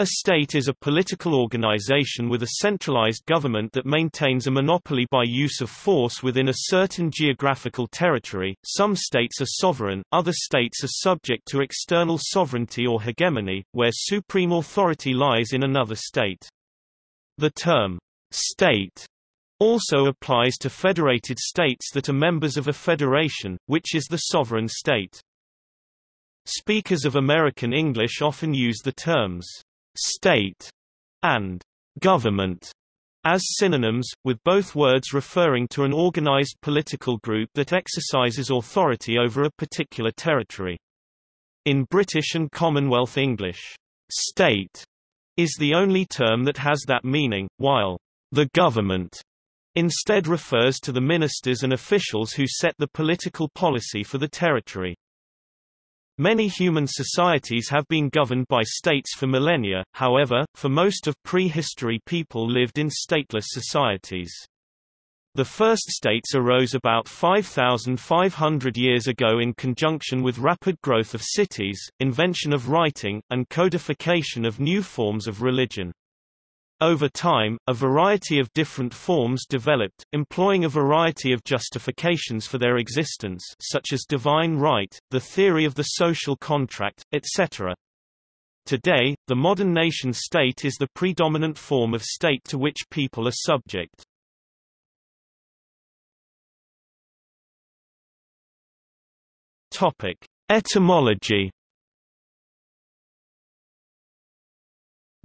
A state is a political organization with a centralized government that maintains a monopoly by use of force within a certain geographical territory. Some states are sovereign, other states are subject to external sovereignty or hegemony, where supreme authority lies in another state. The term state also applies to federated states that are members of a federation, which is the sovereign state. Speakers of American English often use the terms state and government as synonyms, with both words referring to an organized political group that exercises authority over a particular territory. In British and Commonwealth English, state is the only term that has that meaning, while the government instead refers to the ministers and officials who set the political policy for the territory. Many human societies have been governed by states for millennia, however, for most of prehistory people lived in stateless societies. The first states arose about 5,500 years ago in conjunction with rapid growth of cities, invention of writing, and codification of new forms of religion. Over time, a variety of different forms developed, employing a variety of justifications for their existence such as divine right, the theory of the social contract, etc. Today, the modern nation-state is the predominant form of state to which people are subject. Etymology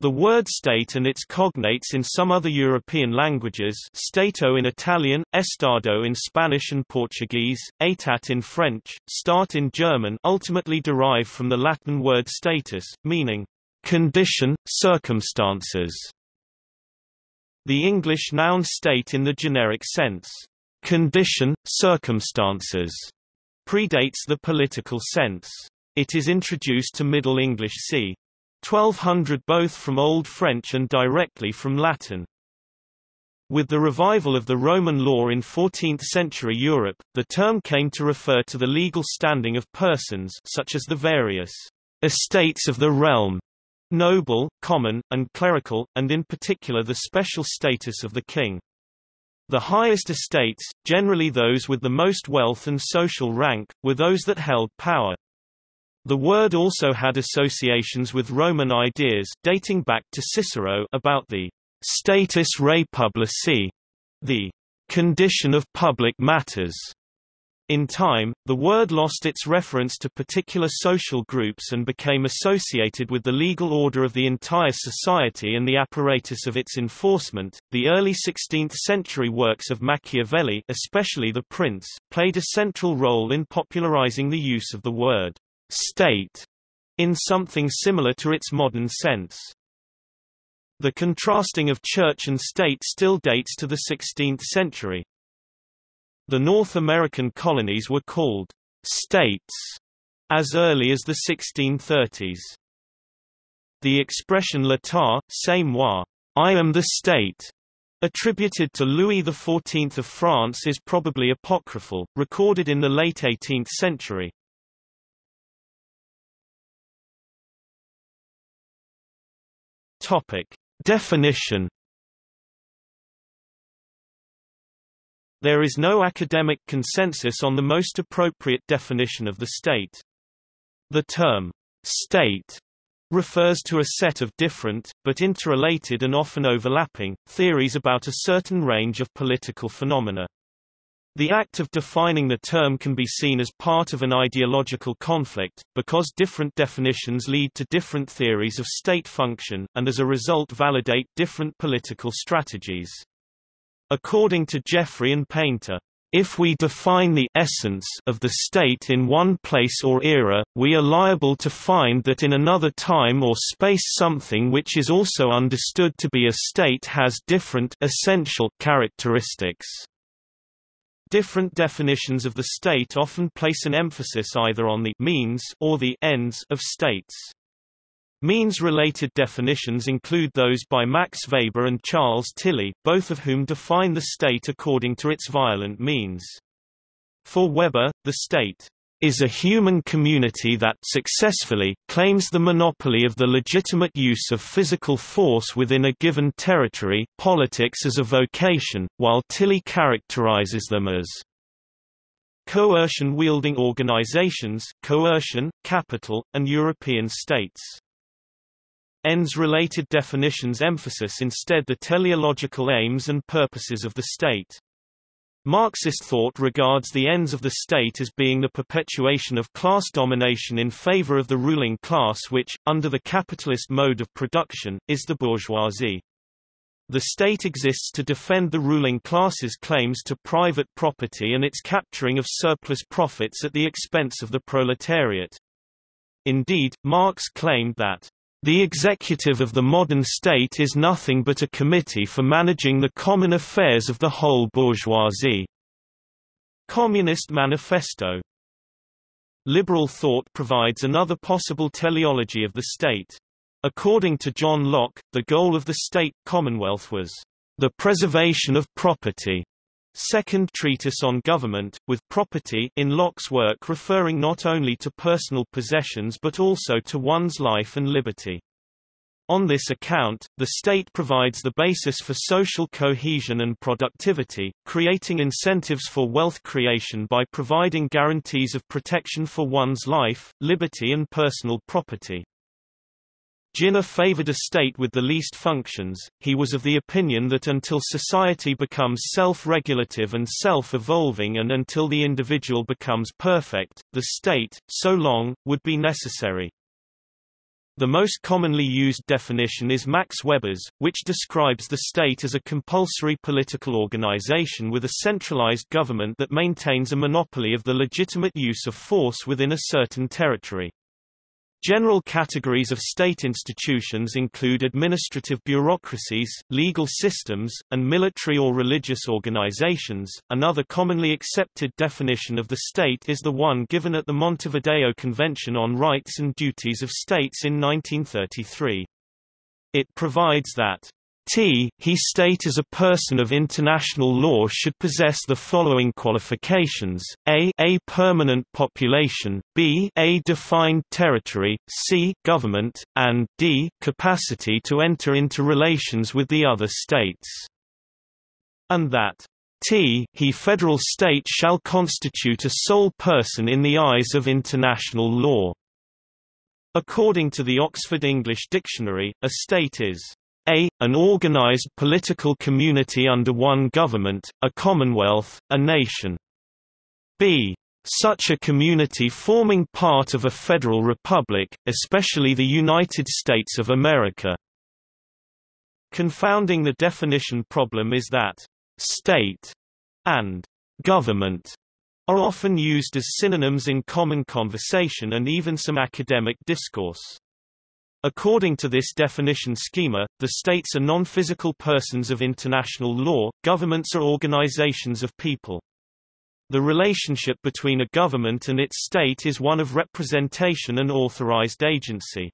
The word state and its cognates in some other European languages stato in Italian, estado in Spanish and Portuguese, état in French, Staat in German ultimately derive from the Latin word status, meaning condition, circumstances. The English noun state in the generic sense, condition, circumstances, predates the political sense. It is introduced to Middle English c. 1200 both from Old French and directly from Latin. With the revival of the Roman law in 14th-century Europe, the term came to refer to the legal standing of persons such as the various estates of the realm, noble, common, and clerical, and in particular the special status of the king. The highest estates, generally those with the most wealth and social rank, were those that held power. The word also had associations with Roman ideas dating back to Cicero about the status rei publicae, the condition of public matters. In time, the word lost its reference to particular social groups and became associated with the legal order of the entire society and the apparatus of its enforcement. The early 16th century works of Machiavelli, especially The Prince, played a central role in popularizing the use of the word state in something similar to its modern sense. The contrasting of church and state still dates to the 16th century. The North American colonies were called states as early as the 1630s. The expression l'état, c'est moi, I am the state, attributed to Louis XIV of France is probably apocryphal, recorded in the late 18th century. Topic. Definition There is no academic consensus on the most appropriate definition of the state. The term, state, refers to a set of different, but interrelated and often overlapping, theories about a certain range of political phenomena. The act of defining the term can be seen as part of an ideological conflict, because different definitions lead to different theories of state function, and as a result validate different political strategies. According to Jeffrey and Painter, if we define the essence of the state in one place or era, we are liable to find that in another time or space something which is also understood to be a state has different essential characteristics. Different definitions of the state often place an emphasis either on the means or the ends of states. Means-related definitions include those by Max Weber and Charles Tilly, both of whom define the state according to its violent means. For Weber, the state is a human community that successfully claims the monopoly of the legitimate use of physical force within a given territory politics as a vocation, while Tilly characterizes them as coercion-wielding organizations coercion, capital, and European states. Ends-related definitions emphasis instead the teleological aims and purposes of the state. Marxist thought regards the ends of the state as being the perpetuation of class domination in favor of the ruling class which, under the capitalist mode of production, is the bourgeoisie. The state exists to defend the ruling class's claims to private property and its capturing of surplus profits at the expense of the proletariat. Indeed, Marx claimed that the executive of the modern state is nothing but a committee for managing the common affairs of the whole bourgeoisie. Communist Manifesto Liberal thought provides another possible teleology of the state. According to John Locke, the goal of the state commonwealth was the preservation of property. Second treatise on government, with property in Locke's work referring not only to personal possessions but also to one's life and liberty. On this account, the state provides the basis for social cohesion and productivity, creating incentives for wealth creation by providing guarantees of protection for one's life, liberty and personal property. Ginner favored a state with the least functions. He was of the opinion that until society becomes self-regulative and self-evolving and until the individual becomes perfect, the state, so long, would be necessary. The most commonly used definition is Max Weber's, which describes the state as a compulsory political organization with a centralized government that maintains a monopoly of the legitimate use of force within a certain territory. General categories of state institutions include administrative bureaucracies, legal systems, and military or religious organizations. Another commonly accepted definition of the state is the one given at the Montevideo Convention on Rights and Duties of States in 1933. It provides that T. He state as a person of international law should possess the following qualifications, a a permanent population, b a defined territory, c government, and d capacity to enter into relations with the other states. And that T he federal state shall constitute a sole person in the eyes of international law. According to the Oxford English Dictionary, a state is a. An organized political community under one government, a commonwealth, a nation. b. Such a community forming part of a federal republic, especially the United States of America. Confounding the definition problem is that state and government are often used as synonyms in common conversation and even some academic discourse. According to this definition schema, the states are non-physical persons of international law, governments are organizations of people. The relationship between a government and its state is one of representation and authorized agency.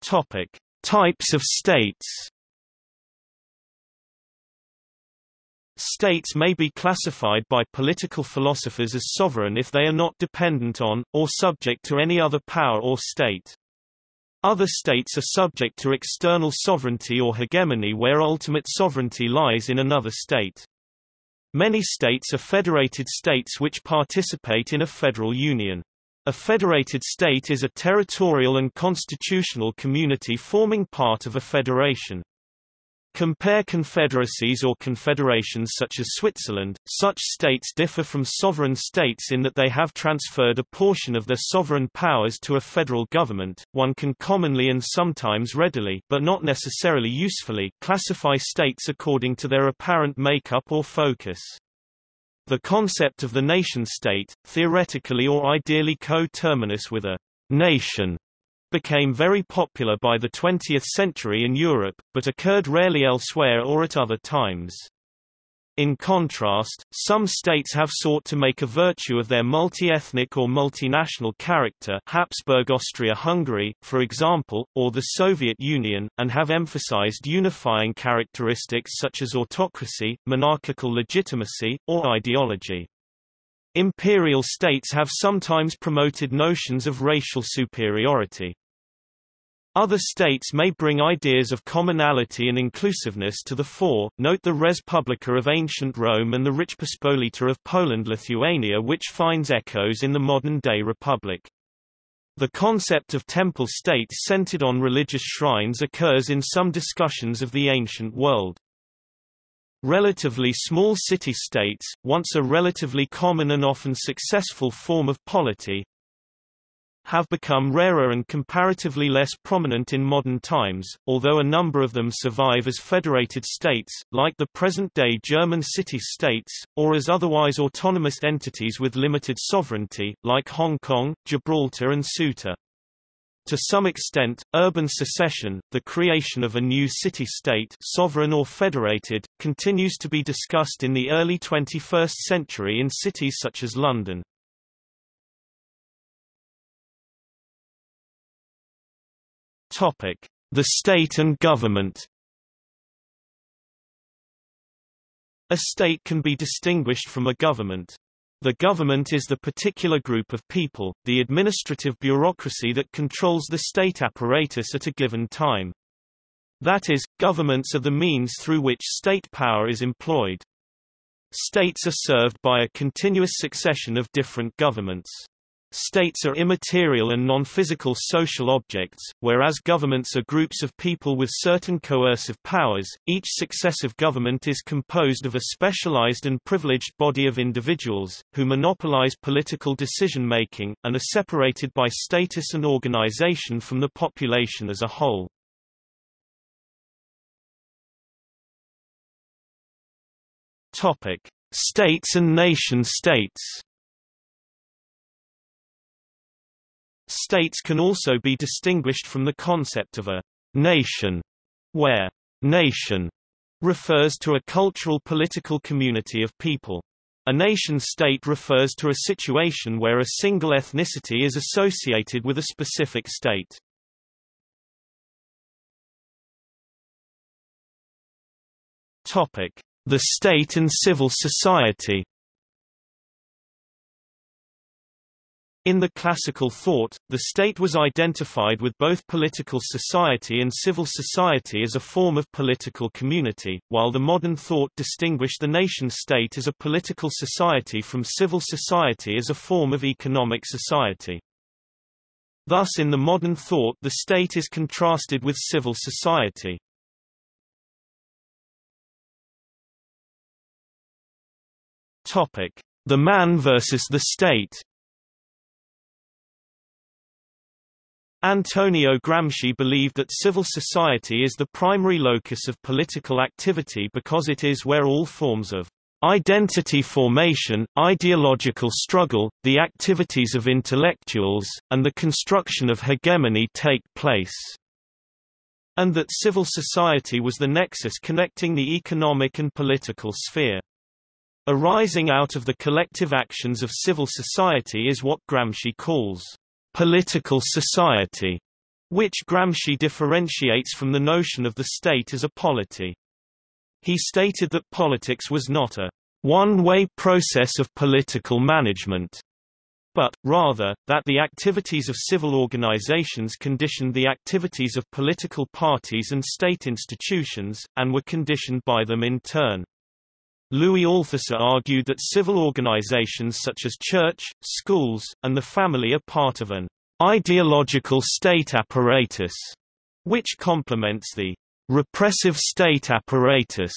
Topic: Types of states States may be classified by political philosophers as sovereign if they are not dependent on, or subject to any other power or state. Other states are subject to external sovereignty or hegemony where ultimate sovereignty lies in another state. Many states are federated states which participate in a federal union. A federated state is a territorial and constitutional community forming part of a federation. Compare confederacies or confederations such as Switzerland. Such states differ from sovereign states in that they have transferred a portion of their sovereign powers to a federal government. One can commonly and sometimes readily, but not necessarily usefully, classify states according to their apparent makeup or focus. The concept of the nation-state, theoretically or ideally co-terminus with a nation, became very popular by the 20th century in Europe, but occurred rarely elsewhere or at other times. In contrast, some states have sought to make a virtue of their multi-ethnic or multinational character Habsburg Austria-Hungary, for example, or the Soviet Union, and have emphasized unifying characteristics such as autocracy, monarchical legitimacy, or ideology. Imperial states have sometimes promoted notions of racial superiority. Other states may bring ideas of commonality and inclusiveness to the fore, note the Res Publica of ancient Rome and the rich Rzeczpospolita of Poland-Lithuania which finds echoes in the modern-day republic. The concept of temple states centered on religious shrines occurs in some discussions of the ancient world. Relatively small city-states, once a relatively common and often successful form of polity, have become rarer and comparatively less prominent in modern times, although a number of them survive as federated states, like the present-day German city-states, or as otherwise autonomous entities with limited sovereignty, like Hong Kong, Gibraltar and Ceuta. To some extent, urban secession, the creation of a new city-state sovereign or federated, continues to be discussed in the early 21st century in cities such as London. Topic: The state and government. A state can be distinguished from a government. The government is the particular group of people, the administrative bureaucracy that controls the state apparatus at a given time. That is, governments are the means through which state power is employed. States are served by a continuous succession of different governments. States are immaterial and non-physical social objects, whereas governments are groups of people with certain coercive powers. Each successive government is composed of a specialized and privileged body of individuals, who monopolize political decision-making, and are separated by status and organization from the population as a whole. Topic: States and nation-states. States can also be distinguished from the concept of a nation, where nation refers to a cultural political community of people. A nation-state refers to a situation where a single ethnicity is associated with a specific state. Topic: The state and civil society. In the classical thought, the state was identified with both political society and civil society as a form of political community, while the modern thought distinguished the nation-state as a political society from civil society as a form of economic society. Thus in the modern thought the state is contrasted with civil society. The man versus the state Antonio Gramsci believed that civil society is the primary locus of political activity because it is where all forms of identity formation, ideological struggle, the activities of intellectuals, and the construction of hegemony take place, and that civil society was the nexus connecting the economic and political sphere. Arising out of the collective actions of civil society is what Gramsci calls political society, which Gramsci differentiates from the notion of the state as a polity. He stated that politics was not a one-way process of political management, but, rather, that the activities of civil organizations conditioned the activities of political parties and state institutions, and were conditioned by them in turn. Louis Althusser argued that civil organizations such as church, schools, and the family are part of an ideological state apparatus, which complements the repressive state apparatus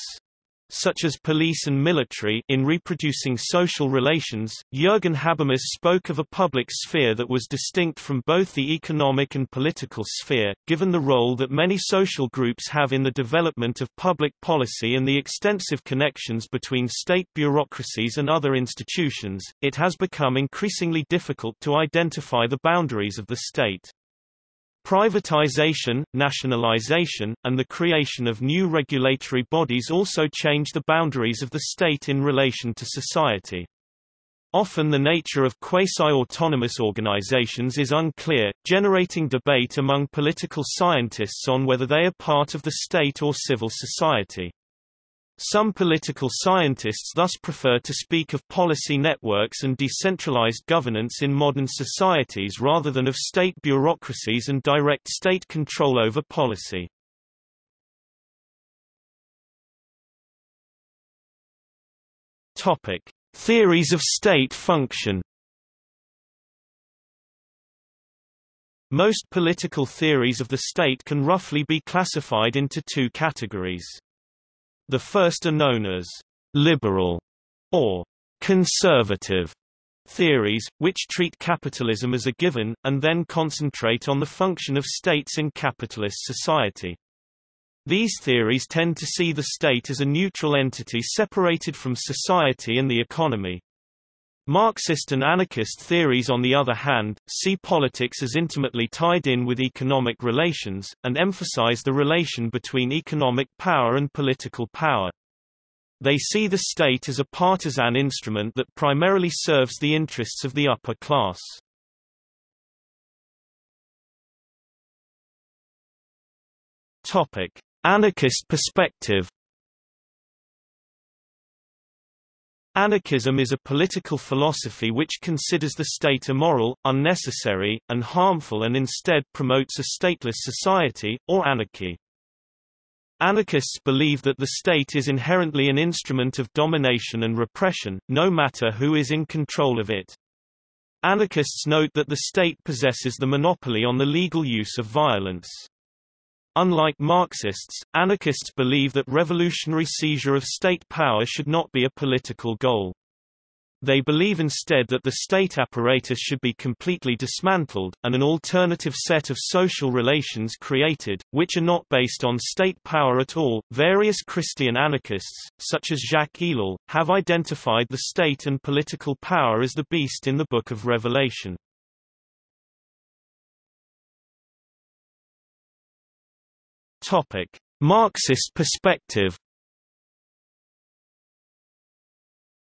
such as police and military in reproducing social relations. Jürgen Habermas spoke of a public sphere that was distinct from both the economic and political sphere, given the role that many social groups have in the development of public policy and the extensive connections between state bureaucracies and other institutions, it has become increasingly difficult to identify the boundaries of the state. Privatization, nationalization, and the creation of new regulatory bodies also change the boundaries of the state in relation to society. Often the nature of quasi-autonomous organizations is unclear, generating debate among political scientists on whether they are part of the state or civil society. Some political scientists thus prefer to speak of policy networks and decentralized governance in modern societies rather than of state bureaucracies and direct state control over policy. Topic: Theories of state function. Most political theories of the state can roughly be classified into two categories. The first are known as liberal or conservative theories, which treat capitalism as a given, and then concentrate on the function of states in capitalist society. These theories tend to see the state as a neutral entity separated from society and the economy. Marxist and anarchist theories on the other hand, see politics as intimately tied in with economic relations, and emphasize the relation between economic power and political power. They see the state as a partisan instrument that primarily serves the interests of the upper class. Anarchist perspective Anarchism is a political philosophy which considers the state immoral, unnecessary, and harmful and instead promotes a stateless society, or anarchy. Anarchists believe that the state is inherently an instrument of domination and repression, no matter who is in control of it. Anarchists note that the state possesses the monopoly on the legal use of violence. Unlike Marxists, anarchists believe that revolutionary seizure of state power should not be a political goal. They believe instead that the state apparatus should be completely dismantled, and an alternative set of social relations created, which are not based on state power at all. Various Christian anarchists, such as Jacques Ellul, have identified the state and political power as the beast in the Book of Revelation. Topic: Marxist perspective.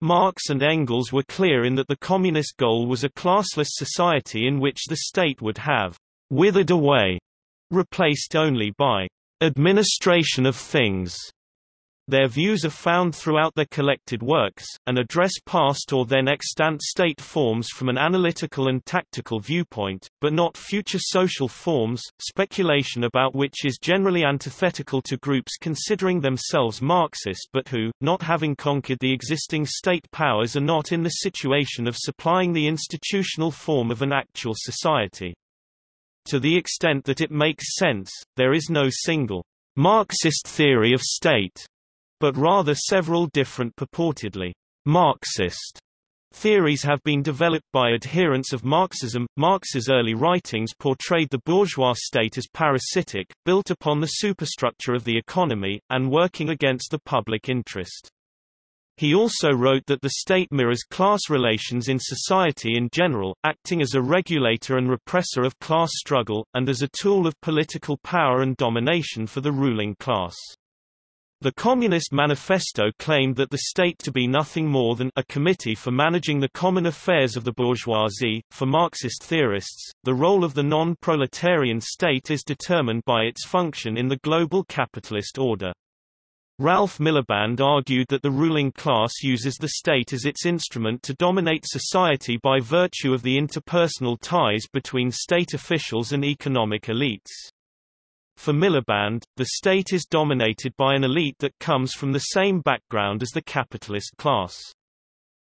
Marx and Engels were clear in that the communist goal was a classless society in which the state would have withered away, replaced only by administration of things. Their views are found throughout their collected works, and address past or then extant state forms from an analytical and tactical viewpoint, but not future social forms, speculation about which is generally antithetical to groups considering themselves Marxist but who, not having conquered the existing state powers are not in the situation of supplying the institutional form of an actual society. To the extent that it makes sense, there is no single Marxist theory of state but rather several different purportedly Marxist theories have been developed by adherents of Marxism. Marx's early writings portrayed the bourgeois state as parasitic, built upon the superstructure of the economy, and working against the public interest. He also wrote that the state mirrors class relations in society in general, acting as a regulator and repressor of class struggle, and as a tool of political power and domination for the ruling class. The Communist Manifesto claimed that the state to be nothing more than a committee for managing the common affairs of the bourgeoisie. For Marxist theorists, the role of the non-proletarian state is determined by its function in the global capitalist order. Ralph Miliband argued that the ruling class uses the state as its instrument to dominate society by virtue of the interpersonal ties between state officials and economic elites. For Miliband, the state is dominated by an elite that comes from the same background as the capitalist class.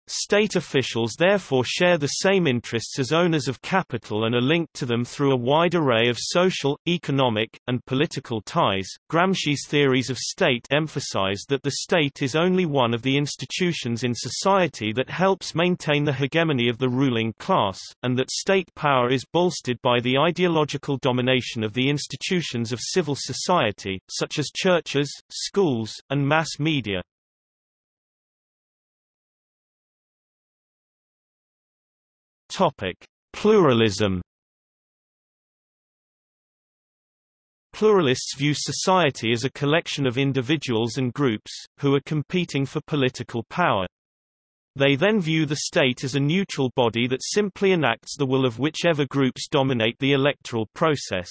State officials therefore share the same interests as owners of capital and are linked to them through a wide array of social, economic, and political ties. Gramsci's theories of state emphasize that the state is only one of the institutions in society that helps maintain the hegemony of the ruling class, and that state power is bolstered by the ideological domination of the institutions of civil society, such as churches, schools, and mass media. Topic: Pluralism. Pluralists view society as a collection of individuals and groups, who are competing for political power. They then view the state as a neutral body that simply enacts the will of whichever groups dominate the electoral process.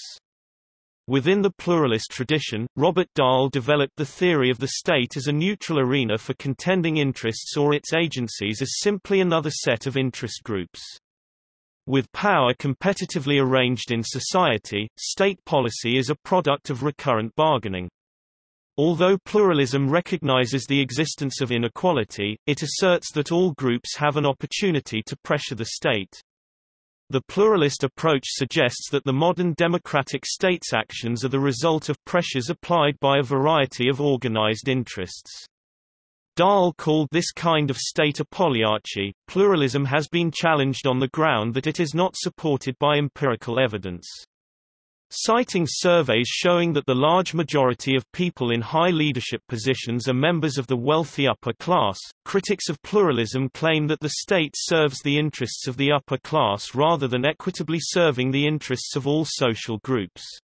Within the pluralist tradition, Robert Dahl developed the theory of the state as a neutral arena for contending interests or its agencies as simply another set of interest groups. With power competitively arranged in society, state policy is a product of recurrent bargaining. Although pluralism recognizes the existence of inequality, it asserts that all groups have an opportunity to pressure the state. The pluralist approach suggests that the modern democratic state's actions are the result of pressures applied by a variety of organized interests. Dahl called this kind of state a polyarchy. Pluralism has been challenged on the ground that it is not supported by empirical evidence. Citing surveys showing that the large majority of people in high leadership positions are members of the wealthy upper class, critics of pluralism claim that the state serves the interests of the upper class rather than equitably serving the interests of all social groups.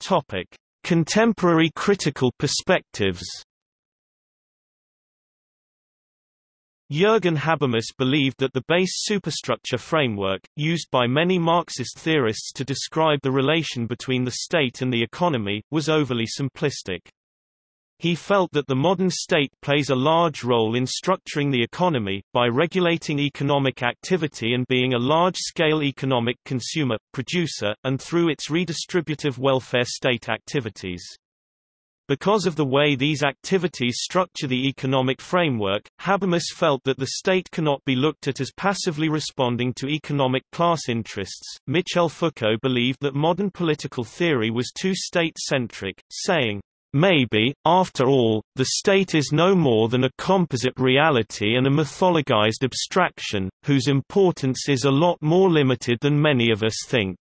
Topic: Contemporary critical perspectives Jürgen Habermas believed that the base superstructure framework, used by many Marxist theorists to describe the relation between the state and the economy, was overly simplistic. He felt that the modern state plays a large role in structuring the economy, by regulating economic activity and being a large-scale economic consumer, producer, and through its redistributive welfare state activities. Because of the way these activities structure the economic framework, Habermas felt that the state cannot be looked at as passively responding to economic class interests. Michel Foucault believed that modern political theory was too state-centric, saying, Maybe, after all, the state is no more than a composite reality and a mythologized abstraction, whose importance is a lot more limited than many of us think.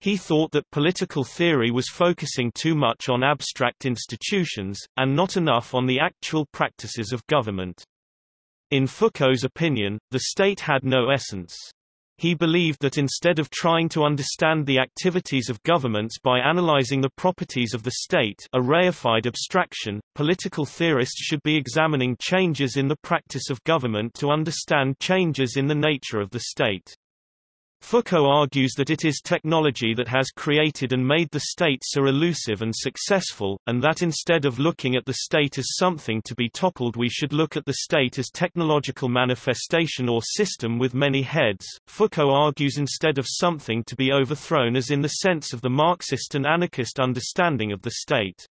He thought that political theory was focusing too much on abstract institutions, and not enough on the actual practices of government. In Foucault's opinion, the state had no essence. He believed that instead of trying to understand the activities of governments by analyzing the properties of the state a reified abstraction, political theorists should be examining changes in the practice of government to understand changes in the nature of the state. Foucault argues that it is technology that has created and made the state so elusive and successful, and that instead of looking at the state as something to be toppled we should look at the state as technological manifestation or system with many heads. Foucault argues instead of something to be overthrown as in the sense of the Marxist and anarchist understanding of the state.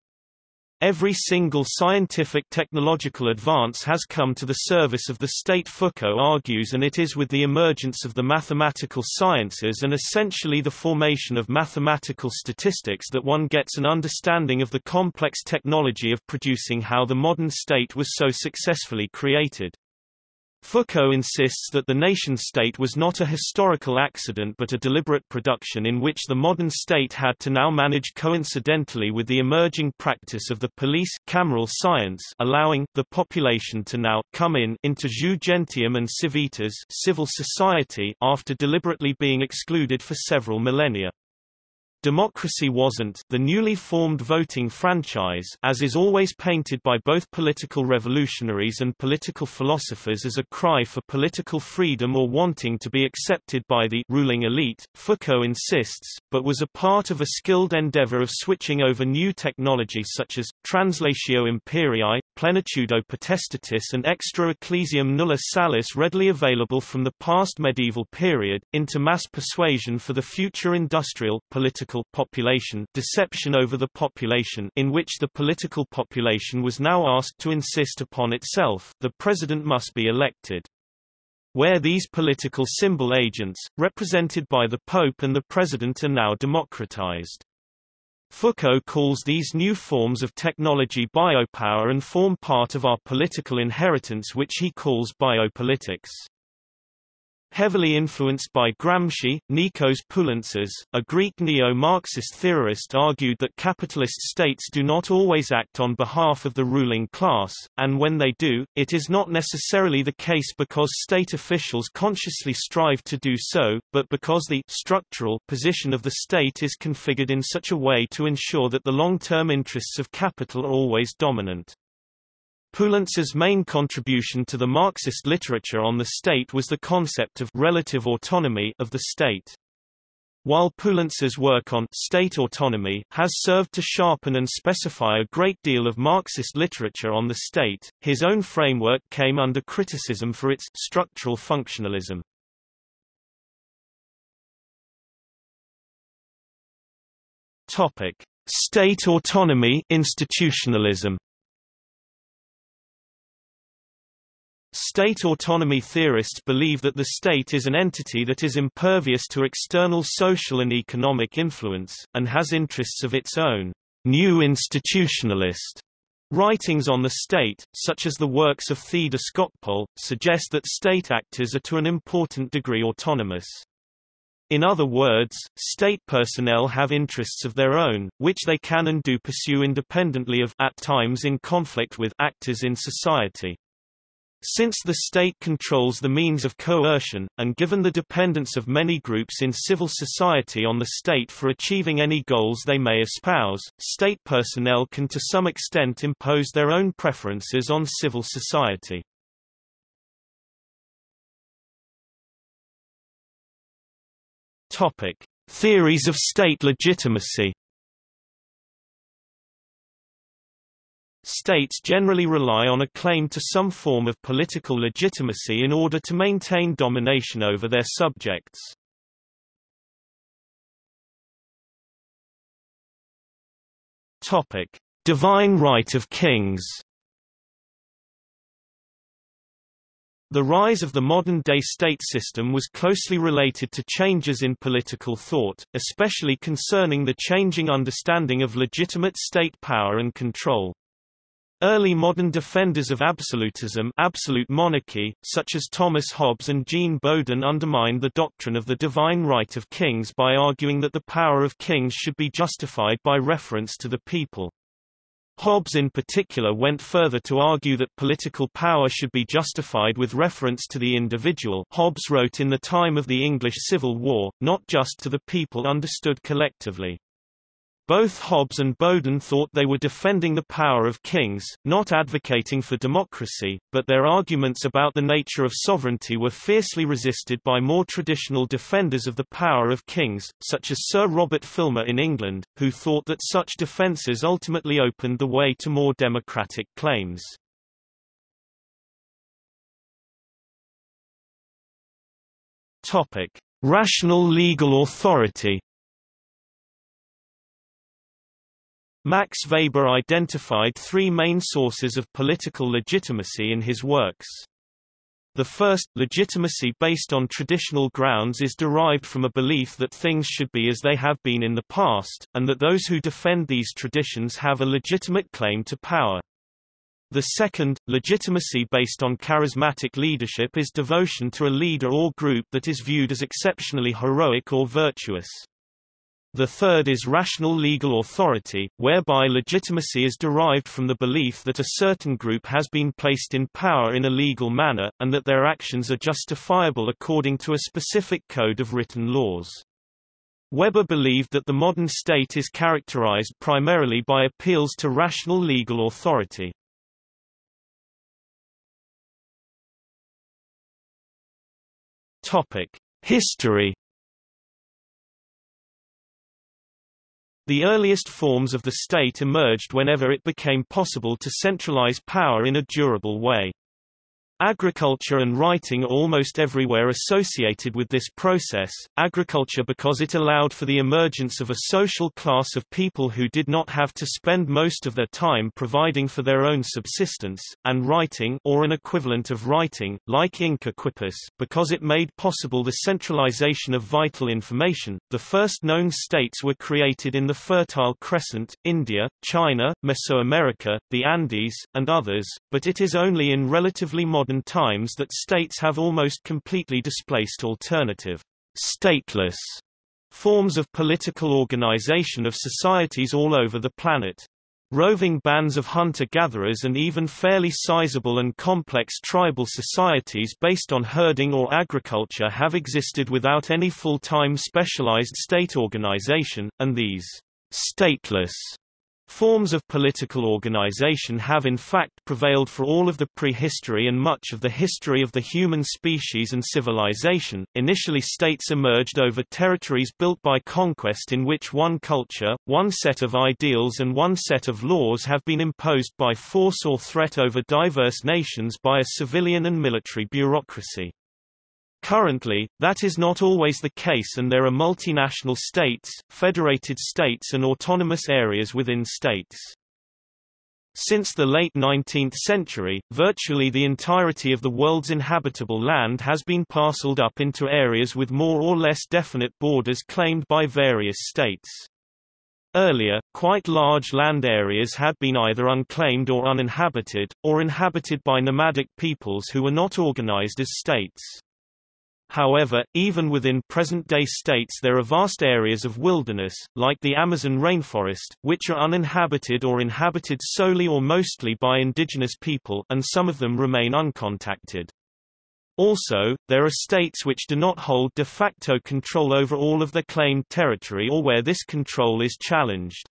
Every single scientific technological advance has come to the service of the state Foucault argues and it is with the emergence of the mathematical sciences and essentially the formation of mathematical statistics that one gets an understanding of the complex technology of producing how the modern state was so successfully created. Foucault insists that the nation-state was not a historical accident but a deliberate production in which the modern state had to now manage coincidentally with the emerging practice of the police cameral science allowing the population to now come in into jus gentium and civitas civil society after deliberately being excluded for several millennia. Democracy wasn't the newly formed voting franchise as is always painted by both political revolutionaries and political philosophers as a cry for political freedom or wanting to be accepted by the ruling elite, Foucault insists, but was a part of a skilled endeavor of switching over new technology such as, translatio imperii, plenitudo potestatis and extra ecclesiam nulla salus readily available from the past medieval period, into mass persuasion for the future industrial, political political population deception over the population in which the political population was now asked to insist upon itself, the president must be elected. Where these political symbol agents, represented by the Pope and the President are now democratized. Foucault calls these new forms of technology biopower and form part of our political inheritance which he calls biopolitics. Heavily influenced by Gramsci, Nikos Poulantzas, a Greek neo-Marxist theorist argued that capitalist states do not always act on behalf of the ruling class, and when they do, it is not necessarily the case because state officials consciously strive to do so, but because the structural position of the state is configured in such a way to ensure that the long-term interests of capital are always dominant. Poulantzas's main contribution to the Marxist literature on the state was the concept of relative autonomy of the state. While Poulantzas's work on state autonomy has served to sharpen and specify a great deal of Marxist literature on the state, his own framework came under criticism for its structural functionalism. Topic: State autonomy institutionalism. State autonomy theorists believe that the state is an entity that is impervious to external social and economic influence, and has interests of its own. New institutionalist writings on the state, such as the works of Theda Skocpol, suggest that state actors are to an important degree autonomous. In other words, state personnel have interests of their own, which they can and do pursue independently of at times in conflict with actors in society. Since the state controls the means of coercion, and given the dependence of many groups in civil society on the state for achieving any goals they may espouse, state personnel can to some extent impose their own preferences on civil society. Topic: Theories of state legitimacy States generally rely on a claim to some form of political legitimacy in order to maintain domination over their subjects. Topic: Divine right of kings. The rise of the modern-day state system was closely related to changes in political thought, especially concerning the changing understanding of legitimate state power and control. Early modern defenders of absolutism absolute monarchy, such as Thomas Hobbes and Jean Bodin undermined the doctrine of the divine right of kings by arguing that the power of kings should be justified by reference to the people. Hobbes in particular went further to argue that political power should be justified with reference to the individual Hobbes wrote in the time of the English Civil War, not just to the people understood collectively. Both Hobbes and Bodin thought they were defending the power of kings, not advocating for democracy, but their arguments about the nature of sovereignty were fiercely resisted by more traditional defenders of the power of kings, such as Sir Robert Filmer in England, who thought that such defences ultimately opened the way to more democratic claims. Rational legal authority Max Weber identified three main sources of political legitimacy in his works. The first, legitimacy based on traditional grounds is derived from a belief that things should be as they have been in the past, and that those who defend these traditions have a legitimate claim to power. The second, legitimacy based on charismatic leadership is devotion to a leader or group that is viewed as exceptionally heroic or virtuous. The third is rational legal authority, whereby legitimacy is derived from the belief that a certain group has been placed in power in a legal manner, and that their actions are justifiable according to a specific code of written laws. Weber believed that the modern state is characterized primarily by appeals to rational legal authority. History The earliest forms of the state emerged whenever it became possible to centralize power in a durable way. Agriculture and writing are almost everywhere associated with this process, agriculture because it allowed for the emergence of a social class of people who did not have to spend most of their time providing for their own subsistence, and writing or an equivalent of writing, like Inca Quipus, because it made possible the centralization of vital information. The first known states were created in the Fertile Crescent, India, China, Mesoamerica, the Andes, and others, but it is only in relatively modern modern times that states have almost completely displaced alternative, stateless forms of political organization of societies all over the planet. Roving bands of hunter-gatherers and even fairly sizable and complex tribal societies based on herding or agriculture have existed without any full-time specialized state organization, and these stateless Forms of political organization have in fact prevailed for all of the prehistory and much of the history of the human species and civilization. Initially states emerged over territories built by conquest in which one culture, one set of ideals and one set of laws have been imposed by force or threat over diverse nations by a civilian and military bureaucracy. Currently, that is not always the case and there are multinational states, federated states and autonomous areas within states. Since the late 19th century, virtually the entirety of the world's inhabitable land has been parceled up into areas with more or less definite borders claimed by various states. Earlier, quite large land areas had been either unclaimed or uninhabited, or inhabited by nomadic peoples who were not organized as states. However, even within present-day states there are vast areas of wilderness, like the Amazon rainforest, which are uninhabited or inhabited solely or mostly by indigenous people and some of them remain uncontacted. Also, there are states which do not hold de facto control over all of the claimed territory or where this control is challenged.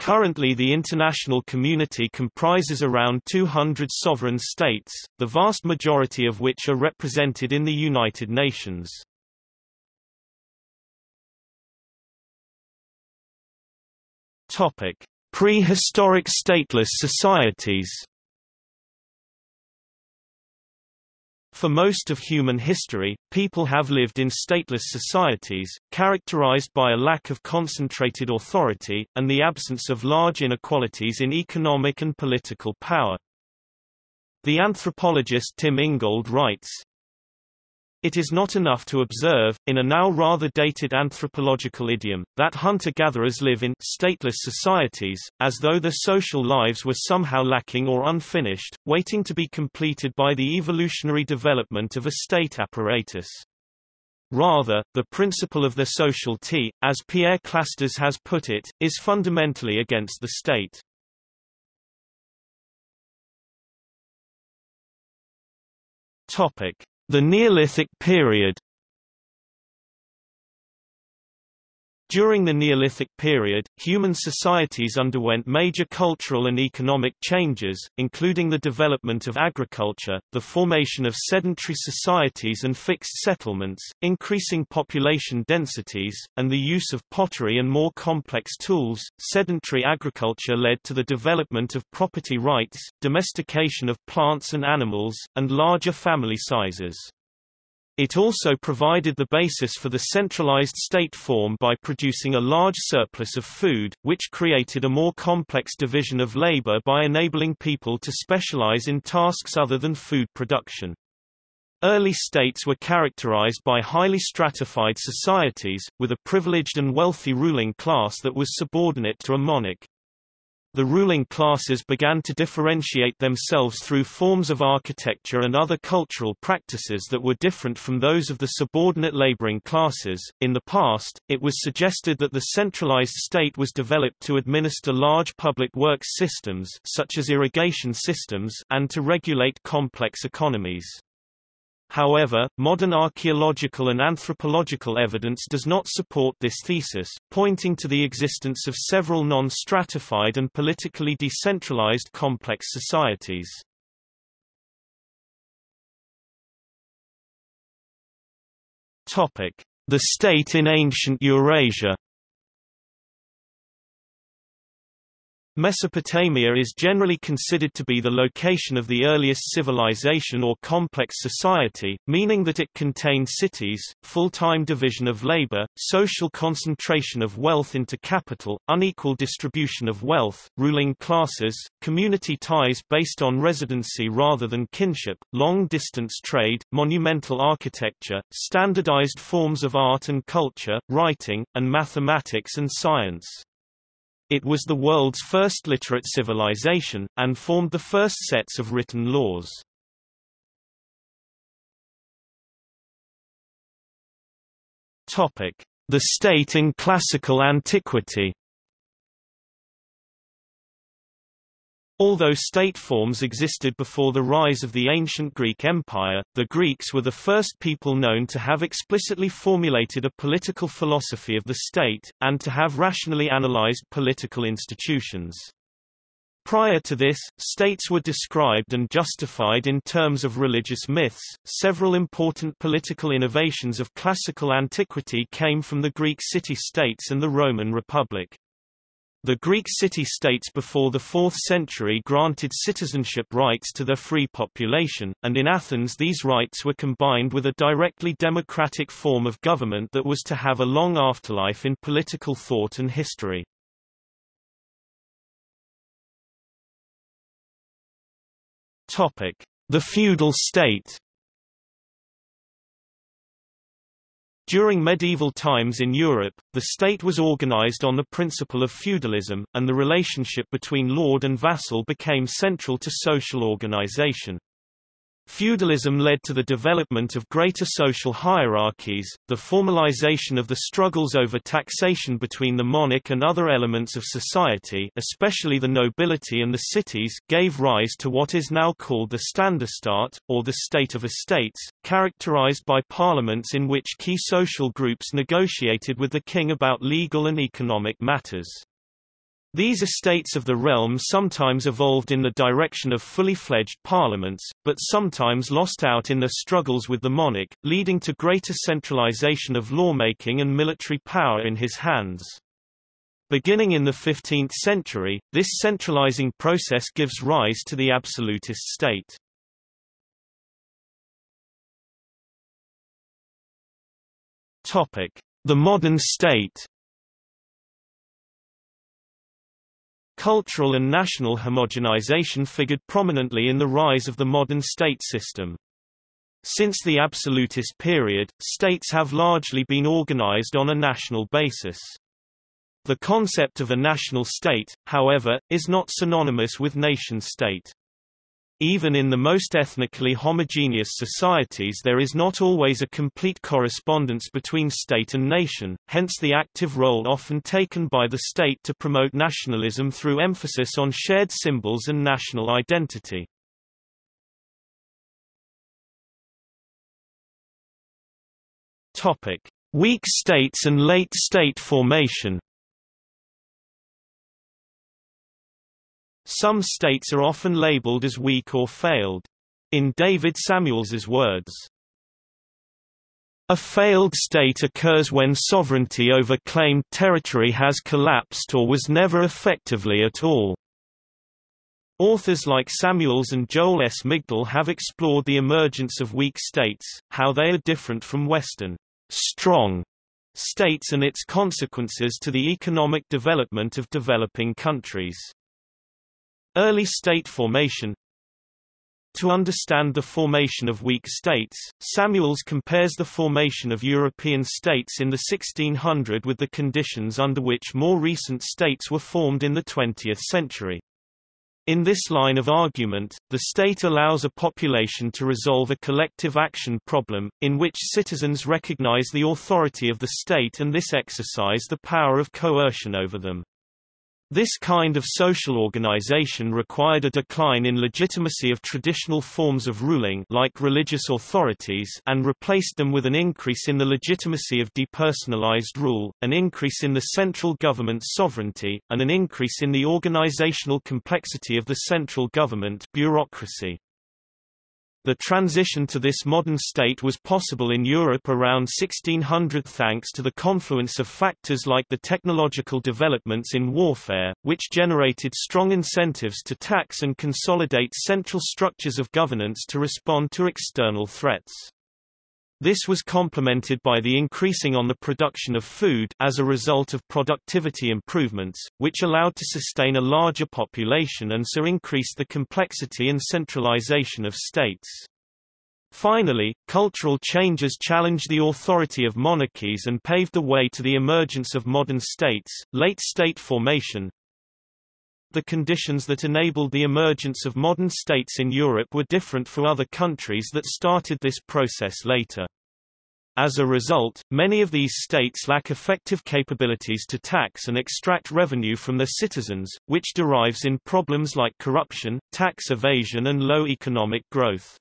Currently the international community comprises around 200 sovereign states, the vast majority of which are represented in the United Nations. Prehistoric stateless societies For most of human history, people have lived in stateless societies, characterized by a lack of concentrated authority, and the absence of large inequalities in economic and political power. The anthropologist Tim Ingold writes, it is not enough to observe, in a now rather dated anthropological idiom, that hunter-gatherers live in stateless societies, as though their social lives were somehow lacking or unfinished, waiting to be completed by the evolutionary development of a state apparatus. Rather, the principle of the sociality, as Pierre Clastres has put it, is fundamentally against the state. Topic. The Neolithic period During the Neolithic period, human societies underwent major cultural and economic changes, including the development of agriculture, the formation of sedentary societies and fixed settlements, increasing population densities, and the use of pottery and more complex tools. Sedentary agriculture led to the development of property rights, domestication of plants and animals, and larger family sizes. It also provided the basis for the centralized state form by producing a large surplus of food, which created a more complex division of labor by enabling people to specialize in tasks other than food production. Early states were characterized by highly stratified societies, with a privileged and wealthy ruling class that was subordinate to a monarch. The ruling classes began to differentiate themselves through forms of architecture and other cultural practices that were different from those of the subordinate laboring classes. In the past, it was suggested that the centralized state was developed to administer large public works systems such as irrigation systems and to regulate complex economies. However, modern archaeological and anthropological evidence does not support this thesis, pointing to the existence of several non-stratified and politically decentralized complex societies. The state in ancient Eurasia Mesopotamia is generally considered to be the location of the earliest civilization or complex society, meaning that it contained cities, full-time division of labor, social concentration of wealth into capital, unequal distribution of wealth, ruling classes, community ties based on residency rather than kinship, long-distance trade, monumental architecture, standardized forms of art and culture, writing, and mathematics and science. It was the world's first literate civilization, and formed the first sets of written laws. The state in classical antiquity Although state forms existed before the rise of the ancient Greek Empire, the Greeks were the first people known to have explicitly formulated a political philosophy of the state, and to have rationally analyzed political institutions. Prior to this, states were described and justified in terms of religious myths. Several important political innovations of classical antiquity came from the Greek city-states and the Roman Republic. The Greek city-states before the 4th century granted citizenship rights to their free population, and in Athens these rights were combined with a directly democratic form of government that was to have a long afterlife in political thought and history. The feudal state During medieval times in Europe, the state was organized on the principle of feudalism, and the relationship between lord and vassal became central to social organization. Feudalism led to the development of greater social hierarchies, the formalization of the struggles over taxation between the monarch and other elements of society especially the nobility and the cities gave rise to what is now called the Ständestaat, or the state of estates, characterized by parliaments in which key social groups negotiated with the king about legal and economic matters. These estates of the realm sometimes evolved in the direction of fully fledged parliaments, but sometimes lost out in their struggles with the monarch, leading to greater centralization of lawmaking and military power in his hands. Beginning in the 15th century, this centralizing process gives rise to the absolutist state. The modern state Cultural and national homogenization figured prominently in the rise of the modern state system. Since the absolutist period, states have largely been organized on a national basis. The concept of a national state, however, is not synonymous with nation-state. Even in the most ethnically homogeneous societies there is not always a complete correspondence between state and nation, hence the active role often taken by the state to promote nationalism through emphasis on shared symbols and national identity. Weak states and late state formation Some states are often labeled as weak or failed. In David Samuels's words, a failed state occurs when sovereignty over claimed territory has collapsed or was never effectively at all. Authors like Samuels and Joel S. Migdal have explored the emergence of weak states, how they are different from Western strong states and its consequences to the economic development of developing countries. Early state formation To understand the formation of weak states, Samuels compares the formation of European states in the 1600 with the conditions under which more recent states were formed in the 20th century. In this line of argument, the state allows a population to resolve a collective action problem, in which citizens recognize the authority of the state and this exercise the power of coercion over them. This kind of social organization required a decline in legitimacy of traditional forms of ruling like religious authorities and replaced them with an increase in the legitimacy of depersonalized rule, an increase in the central government's sovereignty, and an increase in the organizational complexity of the central government bureaucracy. The transition to this modern state was possible in Europe around 1600 thanks to the confluence of factors like the technological developments in warfare, which generated strong incentives to tax and consolidate central structures of governance to respond to external threats. This was complemented by the increasing on the production of food as a result of productivity improvements, which allowed to sustain a larger population and so increased the complexity and centralization of states. Finally, cultural changes challenged the authority of monarchies and paved the way to the emergence of modern states, late state formation. The conditions that enabled the emergence of modern states in Europe were different for other countries that started this process later. As a result, many of these states lack effective capabilities to tax and extract revenue from their citizens, which derives in problems like corruption, tax evasion and low economic growth.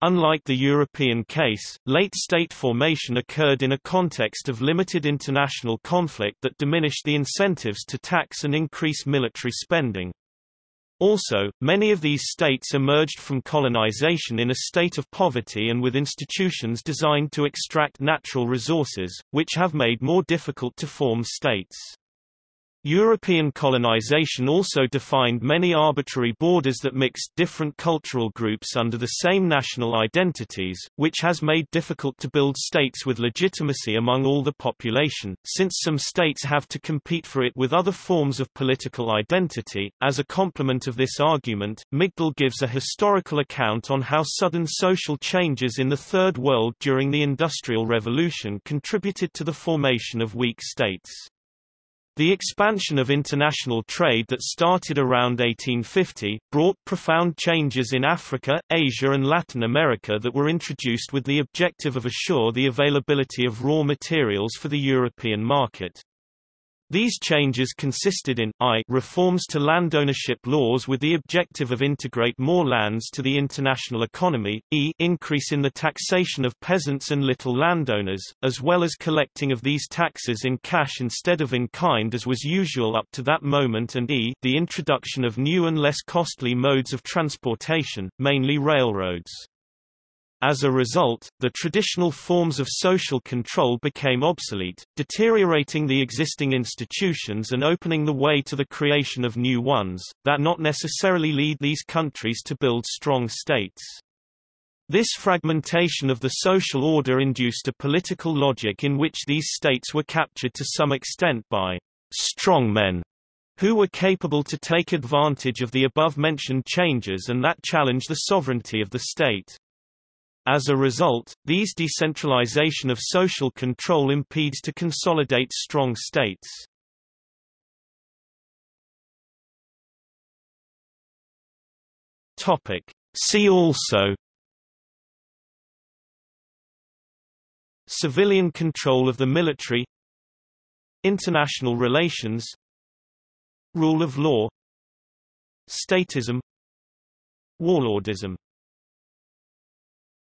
Unlike the European case, late state formation occurred in a context of limited international conflict that diminished the incentives to tax and increase military spending. Also, many of these states emerged from colonization in a state of poverty and with institutions designed to extract natural resources, which have made more difficult to form states. European colonization also defined many arbitrary borders that mixed different cultural groups under the same national identities, which has made difficult to build states with legitimacy among all the population, since some states have to compete for it with other forms of political identity. As a complement of this argument, Migdal gives a historical account on how sudden social changes in the Third World during the Industrial Revolution contributed to the formation of weak states. The expansion of international trade that started around 1850, brought profound changes in Africa, Asia and Latin America that were introduced with the objective of assure the availability of raw materials for the European market. These changes consisted in I reforms to landownership laws with the objective of integrate more lands to the international economy, e increase in the taxation of peasants and little landowners, as well as collecting of these taxes in cash instead of in kind as was usual up to that moment and e the introduction of new and less costly modes of transportation, mainly railroads. As a result, the traditional forms of social control became obsolete, deteriorating the existing institutions and opening the way to the creation of new ones, that not necessarily lead these countries to build strong states. This fragmentation of the social order induced a political logic in which these states were captured to some extent by strongmen who were capable to take advantage of the above-mentioned changes and that challenge the sovereignty of the state. As a result, these decentralization of social control impedes to consolidate strong states. Topic. See also Civilian control of the military International relations Rule of law Statism Warlordism